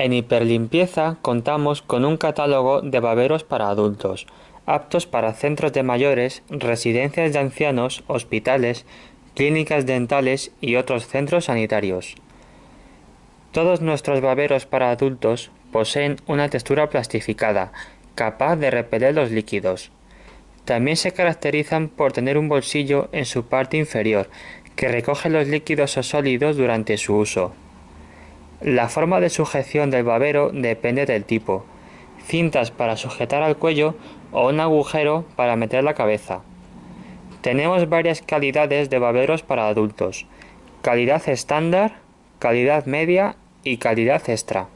En Hiperlimpieza contamos con un catálogo de baberos para adultos, aptos para centros de mayores, residencias de ancianos, hospitales, clínicas dentales y otros centros sanitarios. Todos nuestros baberos para adultos poseen una textura plastificada, capaz de repeler los líquidos. También se caracterizan por tener un bolsillo en su parte inferior, que recoge los líquidos o sólidos durante su uso. La forma de sujeción del babero depende del tipo, cintas para sujetar al cuello o un agujero para meter la cabeza. Tenemos varias calidades de baberos para adultos, calidad estándar, calidad media y calidad extra.